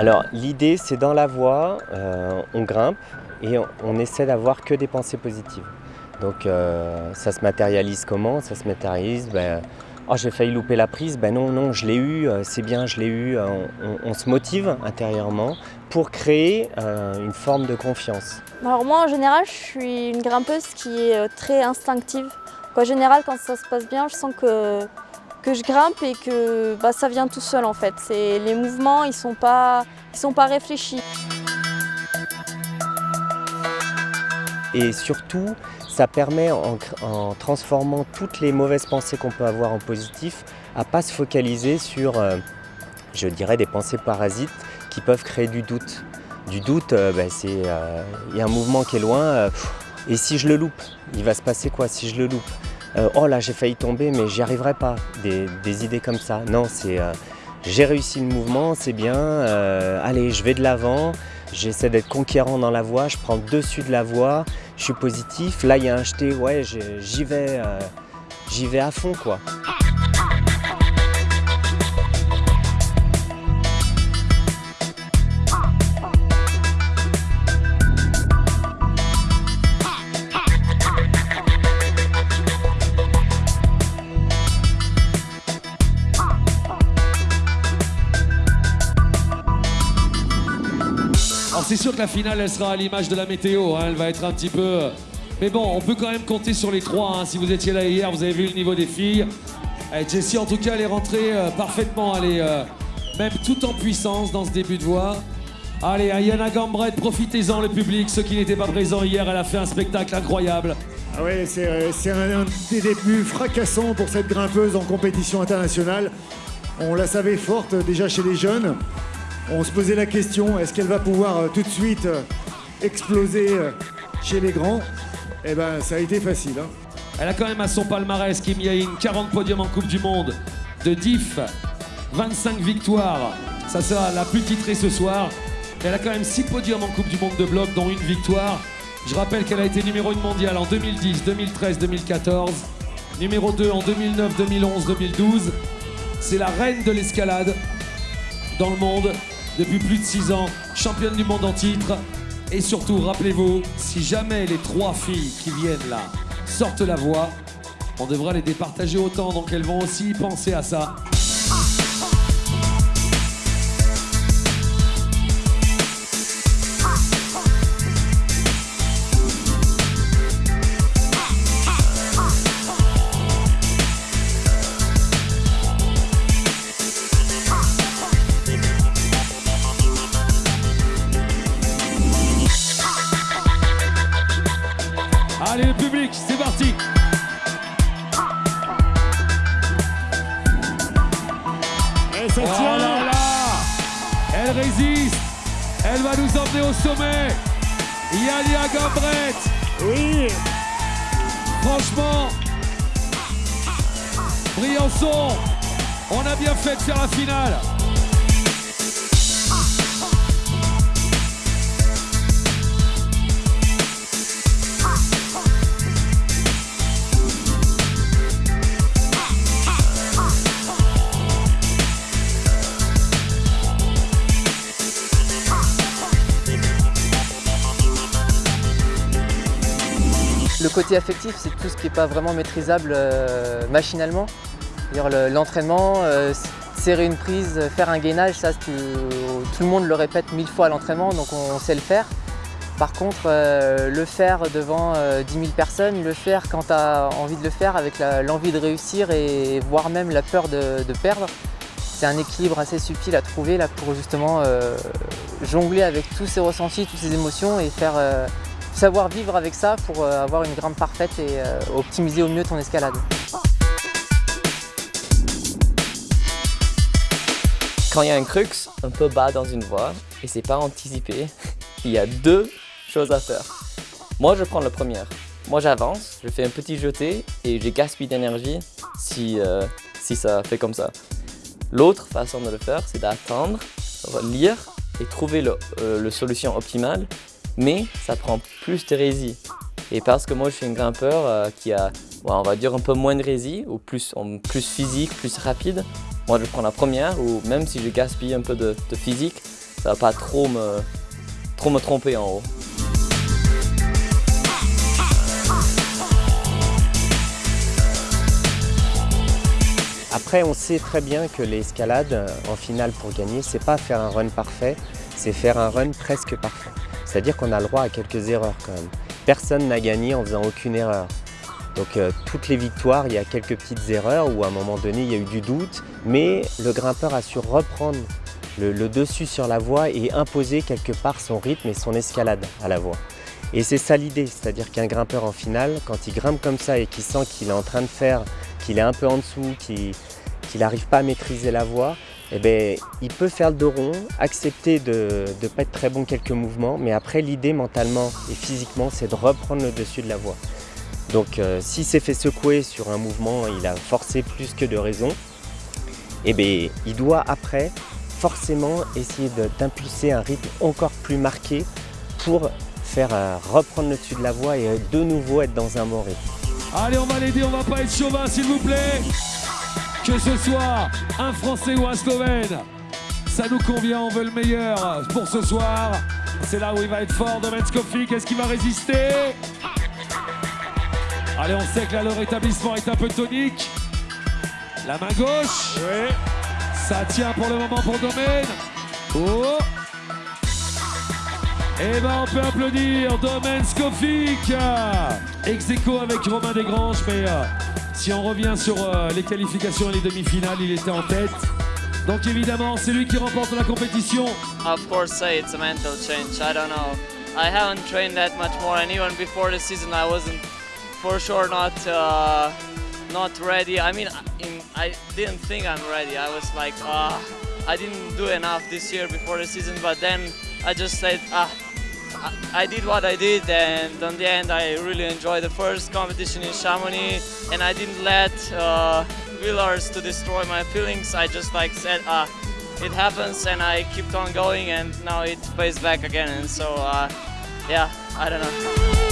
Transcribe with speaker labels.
Speaker 1: Alors l'idée c'est dans la voie, euh, on grimpe et on, essaie d'avoir que des pensées positives. Donc euh, ça se matérialise comment? Ça se matérialise, ben, oh j'ai failli louper la prise, ben non, non, je l'ai eu, euh, c'est bien, je l'ai eu. On, se motive intérieurement pour créer une forme de confiance.
Speaker 2: Alors moi en général je suis une grimpeuse qui est très instinctive. En général quand ça se passe bien je sens que que je grimpe et que bah, ça vient tout seul en fait. Les mouvements, ils ne sont, pas, sont pas réfléchis.
Speaker 1: Et surtout, ça permet, en, transformant toutes les mauvaises pensées qu'on peut avoir en positif, à ne pas se focaliser sur, euh, je dirais, des pensées parasites qui peuvent créer du doute. Du doute, euh, bah, euh, il y a un mouvement qui est loin, et si je le loupe, il va se passer quoi si je le loupe? Oh là j'ai failli tomber mais j'y arriverai pas, des, idées comme ça. Non, c'est j'ai réussi le mouvement, c'est bien, allez je vais de l'avant, j'essaie d'être conquérant dans la voie, je prends dessus de la voie, je suis positif, là il y a un jeté, ouais j'y vais, j'y vais à fond quoi.
Speaker 3: C'est sûr que la finale, elle sera à l'image de la météo. Hein. elle va être un petit peu... Mais bon, on peut quand même compter sur les trois. Hein. Si vous étiez là hier, vous avez vu le niveau des filles. Et Jessie, en tout cas, elle est rentrée euh, parfaitement. Elle est euh, même tout en puissance dans ce début de voie. Allez, Yana Gambret, profitez-en le public. Ceux qui n'étaient pas présents hier, elle a fait un spectacle incroyable.
Speaker 4: Ah ouais, c'est euh, un des débuts fracassants pour cette grimpeuse en compétition internationale. On la savait forte déjà chez les jeunes. On se posait la question, est-ce qu'elle va pouvoir euh, tout de suite euh, exploser euh, chez les grands? Eh ben, ça a été facile. Hein.
Speaker 3: Elle a quand même à son palmarès Kim Yain 40 podiums en Coupe du Monde, de diff, 25 victoires. Ça sera la plus titrée ce soir. Elle a quand même 6 podiums en Coupe du Monde de bloc, dont une victoire. Je rappelle qu'elle a été numéro 1 mondiale en 2010, 2013, 2014, numéro 2 en 2009, 2011, 2012. C'est la reine de l'escalade dans le monde depuis plus de 6 ans, championne du monde en titre. Et surtout, rappelez-vous, si jamais les trois filles qui viennent là sortent la voix, on devra les départager autant, donc elles vont aussi penser à ça. Résiste. Elle va nous emmener au sommet. Yalia Gambret
Speaker 4: Oui.
Speaker 3: Franchement Briançon On a bien fait de faire la finale
Speaker 5: côté affectif, c'est tout ce qui n'est pas vraiment maîtrisable euh, machinalement. L'entraînement, euh, serrer une prise, faire un gainage, ça tout, le monde le répète mille fois à l'entraînement, donc on, sait le faire. Par contre, euh, le faire devant 10 000 personnes, le faire quand tu as envie de le faire avec l'envie de réussir et voire même la peur de, perdre, c'est un équilibre assez subtil à trouver là, pour justement jongler avec tous ces ressentis, toutes ces émotions et faire savoir vivre avec ça pour euh, avoir une grimpe parfaite et euh, optimiser au mieux ton escalade.
Speaker 6: Quand il y a un crux un peu bas dans une voie et c'est pas anticipé, il y a deux choses à faire. Moi, je prends la première. Moi, j'avance, je fais un petit jeté et j'ai gaspillé d'énergie si, euh, si ça fait comme ça. L'autre façon de le faire, c'est d'attendre, lire et trouver le solution optimale mais ça prend plus de résine. Et parce que moi je suis un grimpeur euh, qui a, un peu moins de résine, ou plus, physique, plus rapide, moi je prends la première, ou même si je gaspille un peu de, physique, ça va pas trop me, trop me tromper en haut.
Speaker 1: Après, on sait très bien que l'escalade, en finale pour gagner, c'est pas faire un run parfait, c'est faire un run presque parfait. C'est-à-dire qu'on a le droit à quelques erreurs quand même. Personne n'a gagné en faisant aucune erreur. Donc euh, toutes les victoires, il y a quelques petites erreurs où à un moment donné il y a eu du doute, mais le grimpeur a su reprendre le, le dessus sur la voie et imposer quelque part son rythme et son escalade à la voie. Et c'est ça l'idée, c'est-à-dire qu'un grimpeur en finale, quand il grimpe comme ça et qu'il sent qu'il est en train de faire, qu'il est un peu en dessous, qu'il n'arrive pas à maîtriser la voie, eh bien, il peut faire le dos rond, accepter de ne pas être très bon quelques mouvements, mais après l'idée mentalement et physiquement, c'est de reprendre le dessus de la voie. Donc euh, s'il s'est fait secouer sur un mouvement, il a forcé plus que de raison, eh bien, il doit après forcément essayer d'impulser un rythme encore plus marqué pour faire euh, reprendre le dessus de la voie et euh, de nouveau être dans un bon rythme.
Speaker 3: Allez, on va l'aider, on va pas être chauvin s'il vous plaît que ce soit un Français ou un Slovène, ça nous convient, on veut le meilleur pour ce soir. C'est là où il va être fort, Domen Skofik, est-ce qu'il va résister? Allez, on sait que là, le rétablissement est un peu tonique. La main gauche. Oui. Ça tient pour le moment pour Domen. Oh Eh ben, on peut applaudir Domen Skofik. Ex avec Romain Desgranges, mais euh, si on revient sur euh, les qualifications et les demi-finales, il était en tête. Donc évidemment, c'est lui qui remporte la compétition.
Speaker 7: Of course, it's a mental change. I don't know. I haven't trained that much more, and even before the season, I wasn't for sure not uh, not ready. I mean, I didn't think I'm ready. I was like, ah, I didn't do enough this year before the season, but then I just said, ah. I did what I did and in the end I really enjoyed the first competition in Chamonix and I didn't let uh, Willars to destroy my feelings. I just like said, uh, it happens and I kept on going and now it pays back again and so uh, yeah, I don't know.